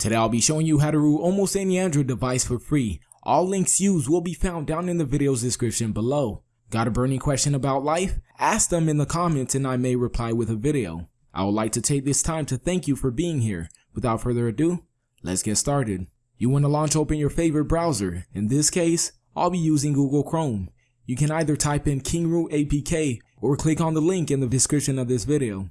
Today I'll be showing you how to root almost any Android device for free. All links used will be found down in the video's description below. Got a burning question about life? Ask them in the comments and I may reply with a video. I would like to take this time to thank you for being here. Without further ado, let's get started. You want to launch open your favorite browser. In this case, I'll be using Google Chrome. You can either type in KingRoot APK or click on the link in the description of this video.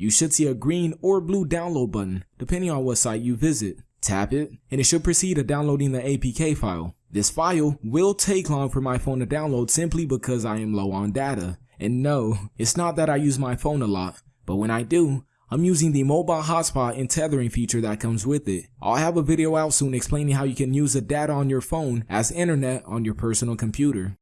You should see a green or blue download button depending on what site you visit. Tap it and it should proceed to downloading the APK file. This file will take long for my phone to download simply because I am low on data. And no, it's not that I use my phone a lot, but when I do, I'm using the mobile hotspot and tethering feature that comes with it. I'll have a video out soon explaining how you can use the data on your phone as internet on your personal computer.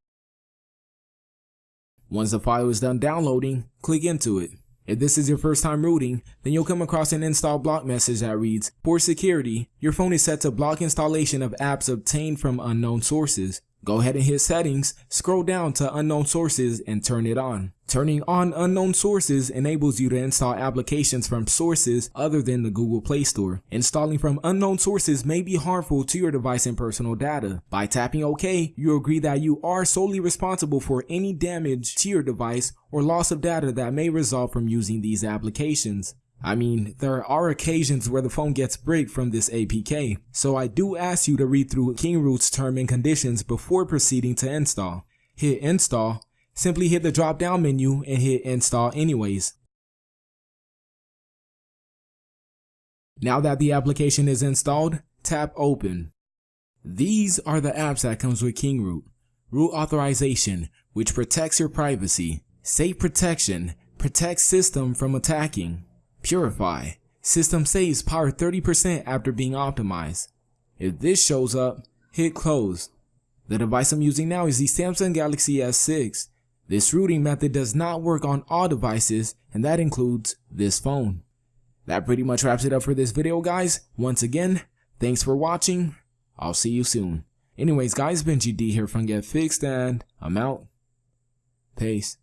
Once the file is done downloading, click into it. If this is your first time rooting, then you'll come across an install block message that reads, For security, your phone is set to block installation of apps obtained from unknown sources. Go ahead and hit settings, scroll down to unknown sources and turn it on. Turning on unknown sources enables you to install applications from sources other than the Google Play Store. Installing from unknown sources may be harmful to your device and personal data. By tapping OK, you agree that you are solely responsible for any damage to your device or loss of data that may result from using these applications. I mean, there are occasions where the phone gets bricked from this APK, so I do ask you to read through KingRoot's term and conditions before proceeding to install. Hit install, simply hit the drop down menu and hit install anyways. Now that the application is installed, tap open. These are the apps that comes with KingRoot. Root authorization, which protects your privacy. Safe protection, protects system from attacking. Purify. System saves power 30% after being optimized. If this shows up, hit close. The device I'm using now is the Samsung Galaxy S6. This rooting method does not work on all devices and that includes this phone. That pretty much wraps it up for this video guys. Once again, thanks for watching. I'll see you soon. Anyways guys, Benji D here from Get Fixed and I'm out. Peace.